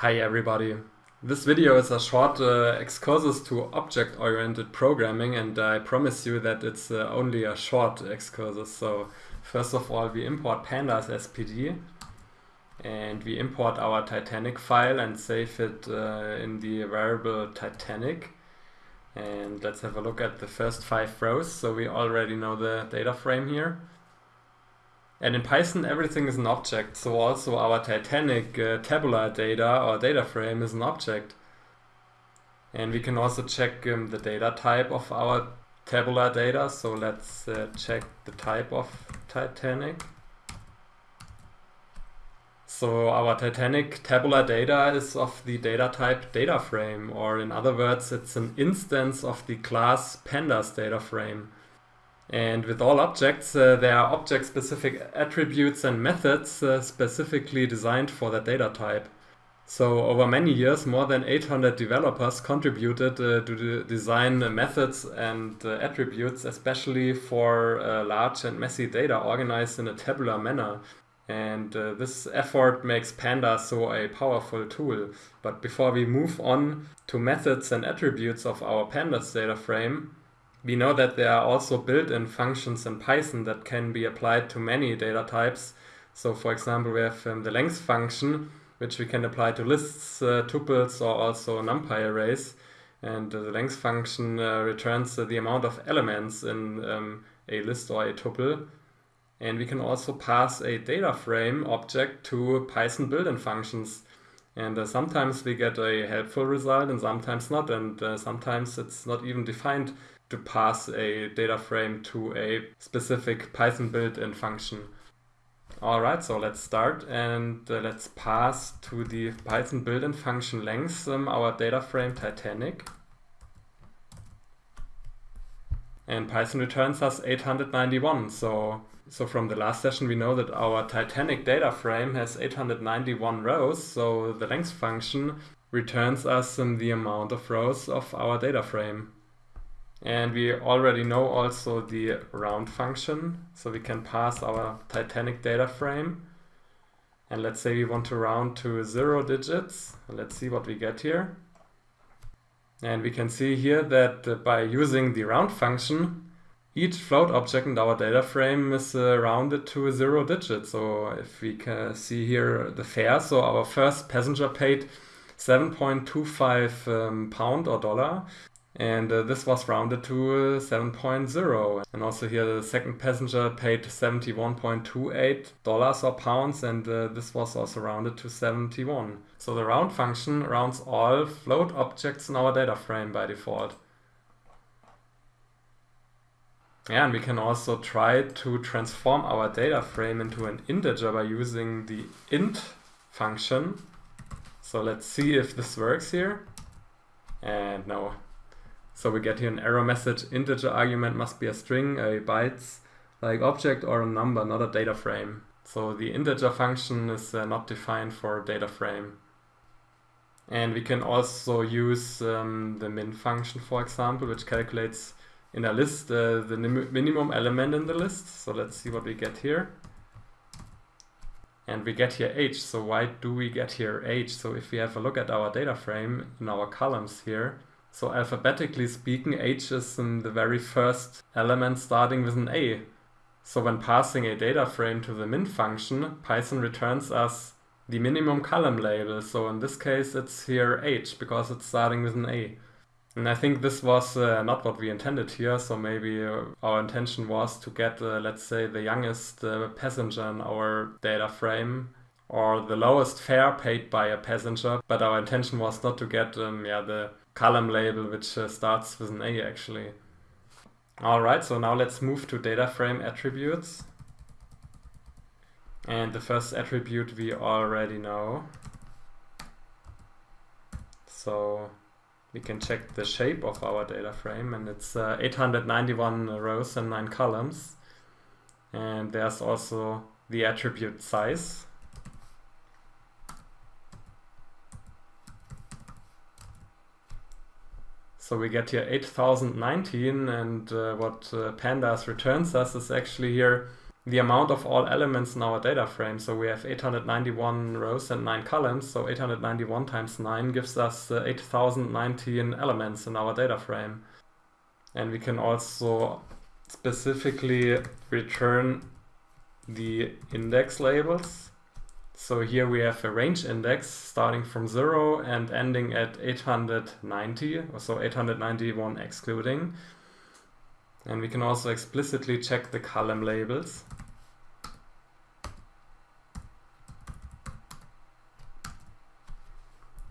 Hi everybody. This video is a short uh, excursus to object-oriented programming and I promise you that it's uh, only a short excursus. So first of all we import pandas as pd and we import our Titanic file and save it uh, in the variable Titanic. And let's have a look at the first five rows. So we already know the data frame here. And in Python, everything is an object. So also our Titanic uh, tabular data or data frame is an object. And we can also check um, the data type of our tabular data. So let's uh, check the type of Titanic. So our Titanic tabular data is of the data type data frame, or in other words, it's an instance of the class pandas data frame. And with all objects, uh, there are object-specific attributes and methods uh, specifically designed for that data type. So over many years, more than 800 developers contributed uh, to design methods and uh, attributes, especially for uh, large and messy data organized in a tabular manner. And uh, this effort makes Pandas so a powerful tool. But before we move on to methods and attributes of our Pandas data frame, we know that there are also built-in functions in Python that can be applied to many data types. So for example, we have um, the length function, which we can apply to lists, uh, tuples, or also numpy arrays. And uh, the length function uh, returns uh, the amount of elements in um, a list or a tuple. And we can also pass a data frame object to Python built-in functions. And uh, sometimes we get a helpful result and sometimes not. And uh, sometimes it's not even defined to pass a data frame to a specific Python built-in function. Alright, so let's start and uh, let's pass to the Python built-in function length um, our data frame Titanic. And Python returns us 891. So, so from the last session we know that our Titanic data frame has 891 rows. So the length function returns us the amount of rows of our data frame. And we already know also the round function. So we can pass our Titanic data frame. And let's say we want to round to zero digits. Let's see what we get here. And we can see here that uh, by using the round function, each float object in our data frame is uh, rounded to a zero digit. So if we can see here the fare, so our first passenger paid 7.25 um, pound or dollar and uh, this was rounded to uh, 7.0 and also here the second passenger paid 71.28 dollars or pounds and uh, this was also rounded to 71 so the round function rounds all float objects in our data frame by default. Yeah, and we can also try to transform our data frame into an integer by using the int function. So let's see if this works here. And no so we get here an error message, integer argument must be a string, a bytes like object or a number, not a data frame. So the integer function is uh, not defined for data frame. And we can also use um, the min function, for example, which calculates in a list uh, the minimum element in the list. So let's see what we get here. And we get here age. So why do we get here age? So if we have a look at our data frame in our columns here, so alphabetically speaking, Age is in the very first element starting with an A. So when passing a data frame to the min function, Python returns us the minimum column label. So in this case, it's here Age because it's starting with an A. And I think this was uh, not what we intended here. So maybe uh, our intention was to get, uh, let's say, the youngest uh, passenger in our data frame or the lowest fare paid by a passenger. But our intention was not to get um, yeah, the column label which uh, starts with an A actually. Alright, so now let's move to data frame attributes. And the first attribute we already know. So we can check the shape of our data frame and it's uh, 891 rows and 9 columns. And there's also the attribute size. So we get here 8019 and uh, what uh, pandas returns us is actually here the amount of all elements in our data frame. So we have 891 rows and 9 columns, so 891 times 9 gives us uh, 8019 elements in our data frame. And we can also specifically return the index labels. So here we have a range index starting from 0 and ending at 890, so 891 excluding. And we can also explicitly check the column labels.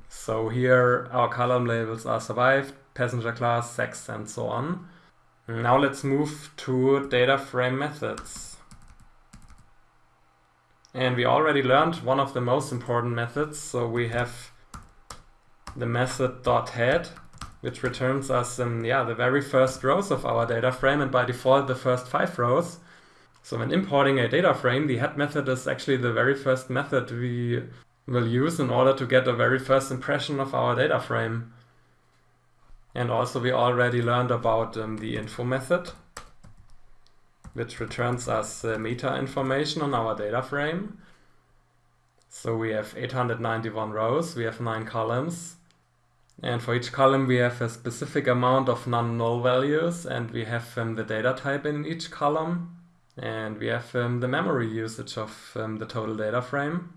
So here our column labels are survived, passenger class, sex, and so on. Now let's move to data frame methods. And we already learned one of the most important methods. So we have the method dot .head, which returns us um, yeah, the very first rows of our data frame and by default the first five rows. So when importing a data frame, the head method is actually the very first method we will use in order to get a very first impression of our data frame. And also we already learned about um, the info method, which returns us uh, meta information on our data frame. So we have 891 rows, we have 9 columns, and for each column we have a specific amount of non-null values and we have um, the data type in each column and we have um, the memory usage of um, the total data frame.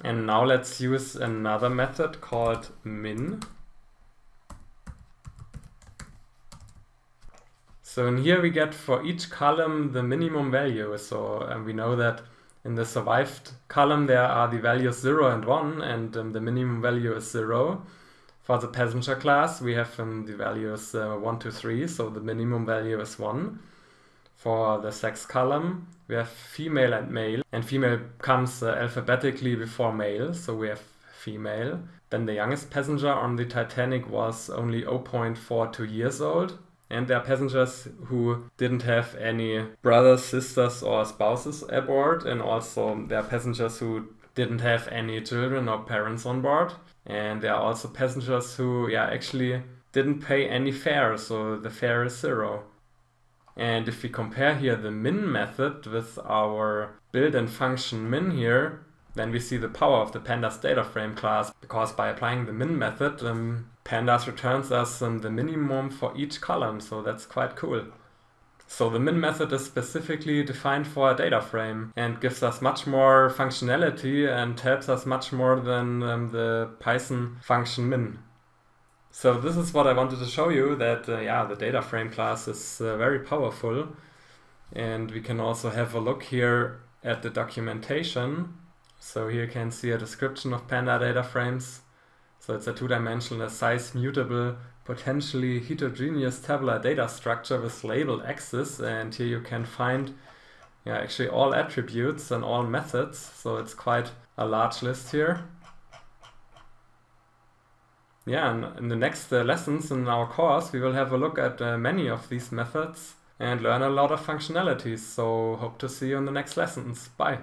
And now let's use another method called min. So in here we get for each column the minimum value. So um, we know that in the survived column there are the values 0 and 1 and um, the minimum value is 0. For the passenger class we have um, the values uh, 1 to 3 so the minimum value is 1. For the sex column we have female and male and female comes uh, alphabetically before male so we have female. Then the youngest passenger on the Titanic was only 0.42 years old and there are passengers who didn't have any brothers, sisters, or spouses aboard, and also there are passengers who didn't have any children or parents on board. And there are also passengers who, yeah, actually didn't pay any fare, so the fare is zero. And if we compare here the min method with our built-in function min here, then we see the power of the pandas data frame class, because by applying the min method, um, pandas returns us um, the minimum for each column, so that's quite cool. So the min method is specifically defined for a data frame and gives us much more functionality and helps us much more than um, the Python function min. So this is what I wanted to show you that uh, yeah the data frame class is uh, very powerful and we can also have a look here at the documentation so here you can see a description of Panda data frames. So it's a two-dimensional size mutable potentially heterogeneous tabular data structure with labeled axes and here you can find yeah, actually all attributes and all methods so it's quite a large list here. Yeah, and in the next uh, lessons in our course we will have a look at uh, many of these methods and learn a lot of functionalities so hope to see you in the next lessons. Bye!